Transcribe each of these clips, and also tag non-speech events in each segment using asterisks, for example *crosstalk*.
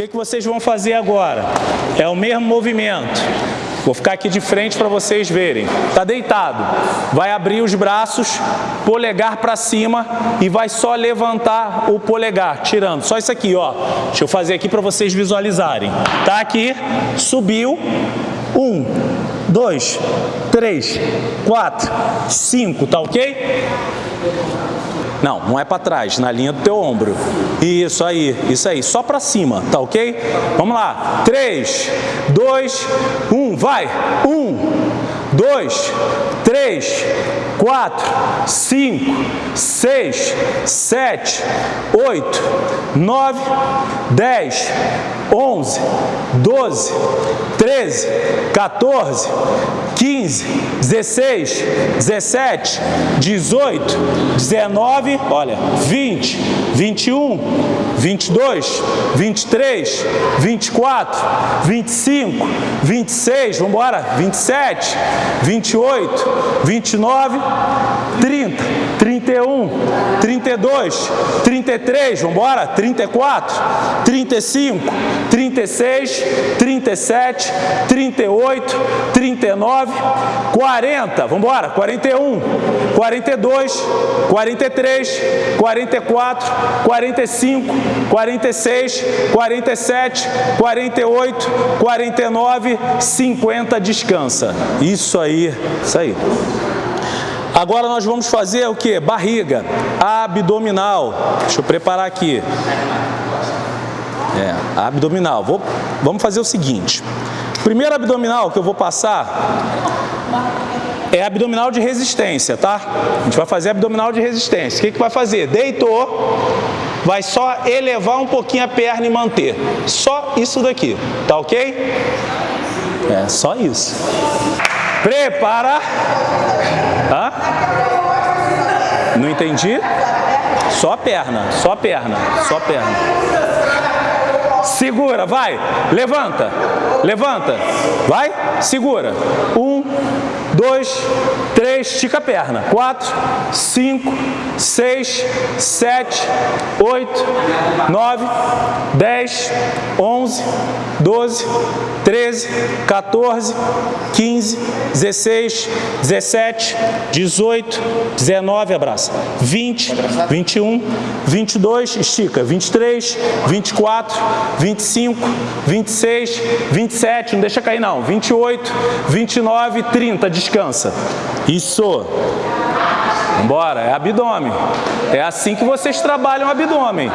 que, que vocês vão fazer agora? É o mesmo movimento. Vou ficar aqui de frente para vocês verem. Está deitado. Vai abrir os braços, polegar para cima e vai só levantar o polegar, tirando. Só isso aqui, ó. Deixa eu fazer aqui para vocês visualizarem. Tá aqui, subiu. Um, dois, três, quatro, cinco, tá ok? Não, não é para trás, na linha do teu ombro. Isso aí, isso aí, só para cima, tá ok? Vamos lá. 3, 2, 1, vai. 1, 2, 3, 4, 5, 6, 7, 8, 9, 10, 11, 12, 13, 14, 15, 16, 17, 18, 19, olha, 20, 21, 22, 23, 24, 25, 26, vamos embora, 27, 28, 29, 30, 31, 32, 33, vamos embora, 34, 35, 36, 37, 38, 39, 40, vamos embora, 41, 42, 43, 44, 45, 46, 47, 48, 49, 50, descansa. Isso aí, isso aí. Agora nós vamos fazer o que? Barriga, abdominal. Deixa eu preparar aqui. É, abdominal. Vou, vamos fazer o seguinte. Primeiro abdominal que eu vou passar é abdominal de resistência, tá? A gente vai fazer abdominal de resistência. O que, que vai fazer? Deitou, vai só elevar um pouquinho a perna e manter. Só isso daqui, tá ok? É, só isso. Prepara. Hã? Entendi? Só perna, só perna, só perna. Segura, vai. Levanta, levanta. Vai, segura. Um, dois, três, estica a perna. Quatro, cinco, seis, sete, oito, nove, dez, onze, doze, treze, 14, 15, 16, 17, 18, 19, abraça, 20, 21, 22, estica, 23, 24, 25, 26, 27, não deixa cair não, 28, 29, 30, descansa. Isso. Bora, é abdômen. É assim que vocês trabalham o abdômen.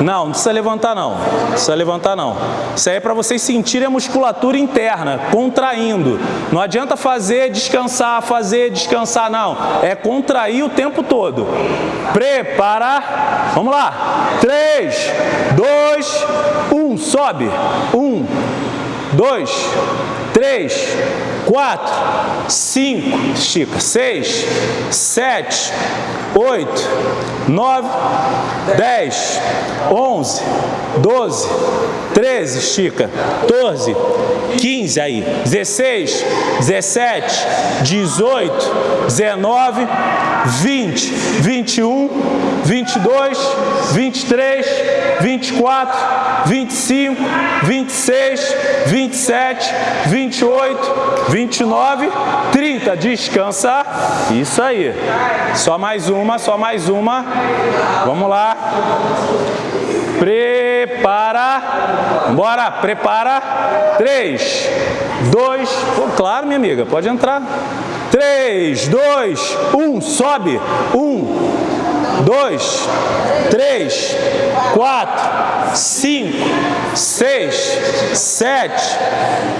Não, não precisa levantar não. Não precisa levantar não. Isso aí é para vocês sentirem a musculatura interna, contraindo. Não adianta fazer, descansar, fazer, descansar, não. É contrair o tempo todo. Prepara. Vamos lá. 3, 2, 1. Sobe. 1, 2, 3, 4, 5, estica, 6, 7, 8, 9, 10, 11, 12, 13, estica, 14, 15, aí, 16, 17, 18, 19, 20, 21, 22, 23, 24, 25, 26, 27, 28, 29, 30. Descansa. Isso aí. Só mais uma, só mais uma. Vamos lá. Prepara. Bora, prepara. 3, 2, claro, minha amiga, pode entrar. 3, 2, 1, sobe. 1, 2, 3, 4, 5, 6, 7,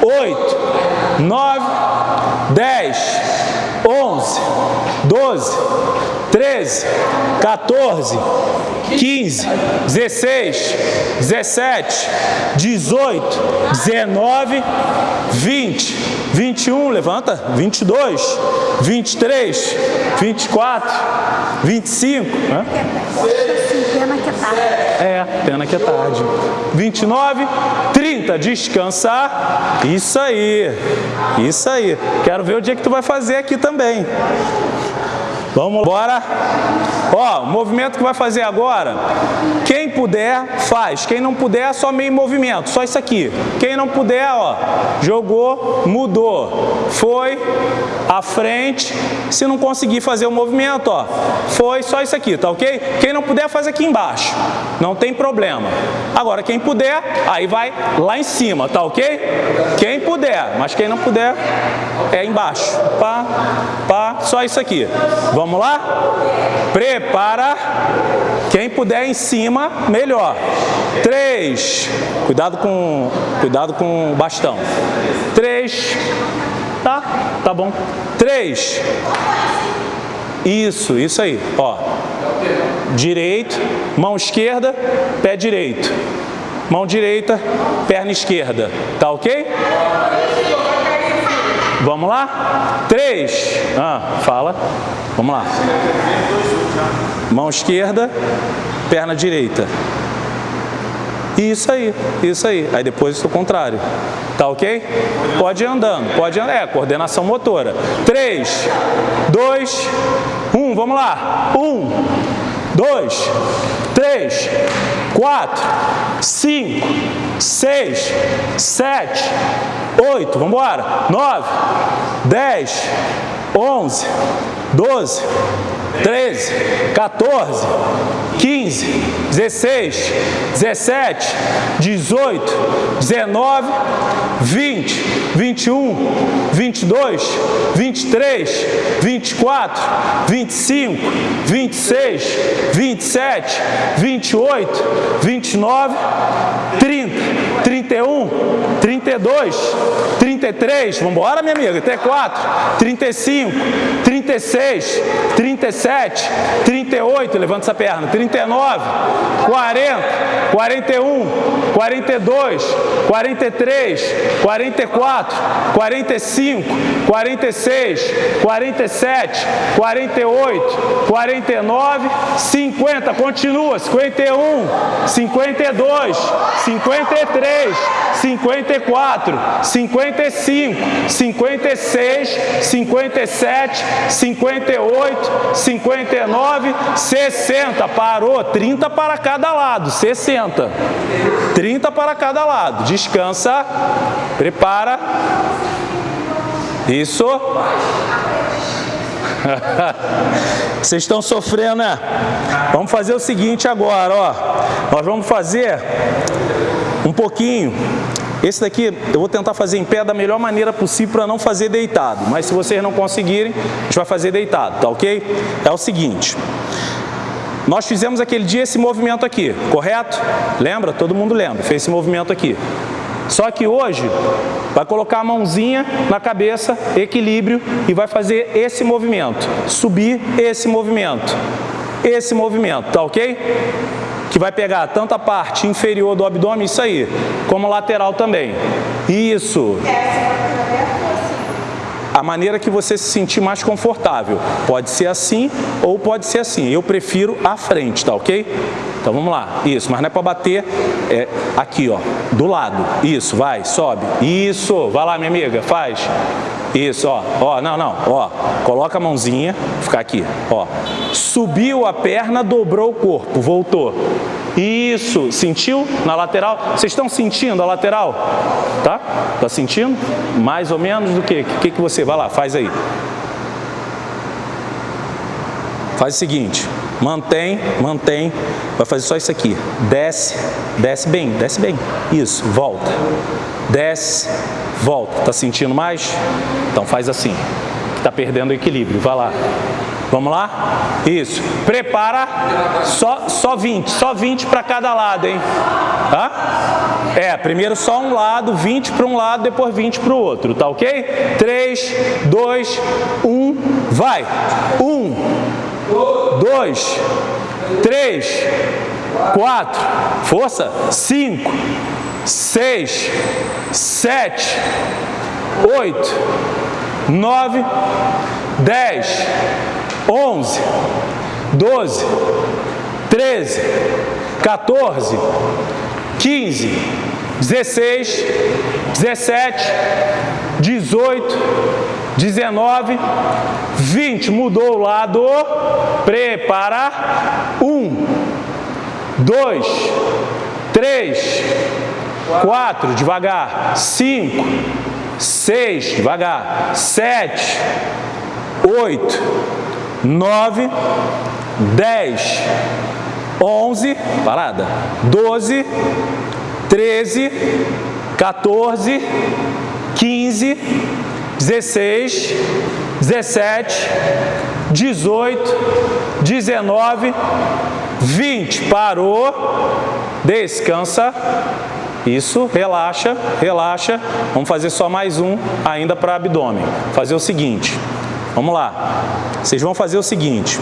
8, 9, 10, 11, 12, 13, 14, 15, 16, 17, 18, 19, 20, 21, levanta, 22, 23, 24, 25, né? Pena que é tarde. É, pena que é tarde. 29, 30, descansar. Isso aí, isso aí. Quero ver o dia que tu vai fazer aqui também. Vamos embora. Ó, o movimento que vai fazer agora, quem puder, faz. Quem não puder, só meio movimento, só isso aqui. Quem não puder, ó, jogou, mudou. Foi à frente. Se não conseguir fazer o movimento, ó, foi só isso aqui, tá ok? Quem não puder, faz aqui embaixo. Não tem problema. Agora, quem puder, aí vai lá em cima, tá ok? Quem puder, mas quem não puder, é embaixo. Pá, pá, só isso aqui. Vamos lá? Prepara. Quem puder em cima, melhor. Três. Cuidado com, cuidado com o bastão. Três. Tá? Tá bom. Três. Isso, isso aí. Ó. Direito, mão esquerda, pé direito. Mão direita, perna esquerda. Tá ok? Vamos lá? Três. Ah, fala. Vamos lá. Mão esquerda, perna direita. Isso aí, isso aí. Aí depois o contrário. Tá ok? Pode ir andando, pode andar. É, coordenação motora. Três, dois, um. Vamos lá. Um, dois, três, quatro, cinco, seis, sete, oito, vamos embora, nove, dez, onze, doze, treze, 14, 15, 16, 17, 18, 19, 20, 21, 22, 23, 24, 25, 26, 27, 28, 29, 30, 31, 32, 33, vamos embora minha amiga, 34, 35, 36, 37, 38, levanta essa perna, 39, 40, 41, 42, 43, 44, 45, 46, 47, 48, 49, 50, continua, 51, 52, 53, 54, 55, 56, 57, 58, 59, 60. Parou, 30 para cada lado, 60. 30 para cada lado. Descansa, prepara. Isso. *laughs* Vocês estão sofrendo, né? Vamos fazer o seguinte agora, ó. Nós vamos fazer um pouquinho. Esse daqui eu vou tentar fazer em pé da melhor maneira possível para não fazer deitado. Mas se vocês não conseguirem, a gente vai fazer deitado, tá ok? É o seguinte. Nós fizemos aquele dia esse movimento aqui, correto? Lembra? Todo mundo lembra, fez esse movimento aqui. Só que hoje, vai colocar a mãozinha na cabeça, equilíbrio, e vai fazer esse movimento. Subir esse movimento. Esse movimento, tá ok? Que vai pegar tanto a parte inferior do abdômen, isso aí, como lateral também. Isso a maneira que você se sentir mais confortável. Pode ser assim ou pode ser assim. Eu prefiro à frente, tá ok? Então vamos lá. Isso, mas não é para bater é, aqui, ó, do lado. Isso, vai, sobe. Isso, vai lá, minha amiga, faz. Isso, ó, ó, não, não, ó, coloca a mãozinha, ficar aqui, ó. Subiu a perna, dobrou o corpo, voltou. Isso, sentiu na lateral? Vocês estão sentindo a lateral? Tá? Tá sentindo? Mais ou menos do que? O que, que você, vai lá, faz aí. Faz o seguinte, mantém, mantém, vai fazer só isso aqui, desce, desce bem, desce bem, isso, volta, desce, volta, tá sentindo mais? Então faz assim, tá perdendo o equilíbrio, vai lá. Vamos lá? Isso. Prepara só, só 20, só 20 para cada lado, hein? Tá? É, primeiro só um lado, 20 para um lado, depois 20 para o outro, tá ok? 3, 2, 1, vai! 1, 2, 3, 4, força, 5, 6, 7, 8, 9, 10, 11, 12, 13, 14, 15, 16, 17, 18, 19, 20, mudou o lado, prepara, 1, 2, 3, 4, devagar, 5, 6, devagar, 7, 8, 9, 10, 11, parada, 12, 13, 14, 15, 16, 17, 18, 19, 20. Parou, descansa. Isso, relaxa, relaxa. Vamos fazer só mais um ainda para abdômen. Fazer o seguinte, vamos lá. Vocês vão fazer o seguinte.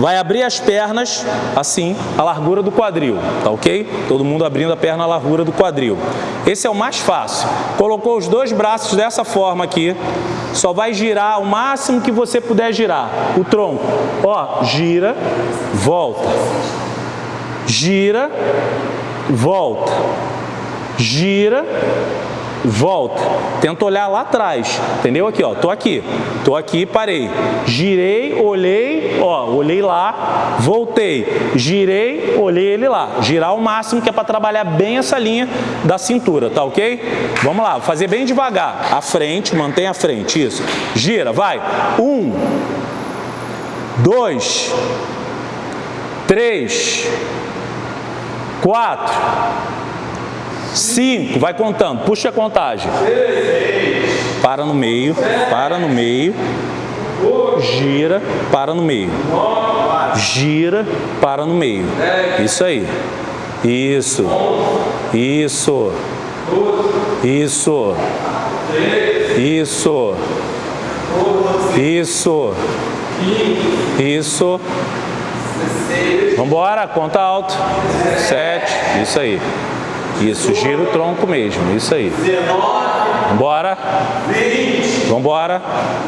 Vai abrir as pernas, assim, a largura do quadril, tá ok? Todo mundo abrindo a perna à largura do quadril. Esse é o mais fácil. Colocou os dois braços dessa forma aqui, só vai girar o máximo que você puder girar. O tronco, ó, gira, volta. Gira, volta. Gira, volta. Tenta olhar lá atrás, entendeu? Aqui, ó, tô aqui, tô aqui, parei. Girei, olhei, ó, olhei lá, voltei. Girei, olhei ele lá. Girar o máximo que é para trabalhar bem essa linha da cintura, tá ok? Vamos lá, fazer bem devagar. À frente, mantém a frente, isso. Gira, vai. Um, dois, três, quatro, Cinco, vai contando, puxa a contagem. Para no meio, para no meio. Gira, para no meio. Gira, para no meio. Isso aí. Isso. Isso. Isso. Isso. Isso. Isso. Vambora, conta alto. Sete. Isso aí. Isso, gira o tronco mesmo, isso aí. 19. Vambora. 20. Vambora.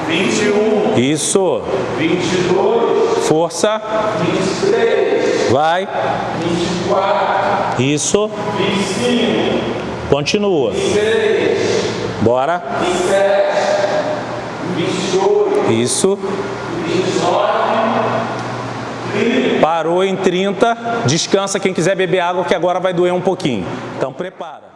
21. Isso. 22. Força. 23. Vai. 24. Isso. 25. Continua. 26. Bora. 27. 28. Isso. 29. Parou em 30, descansa quem quiser beber água que agora vai doer um pouquinho. Então prepara.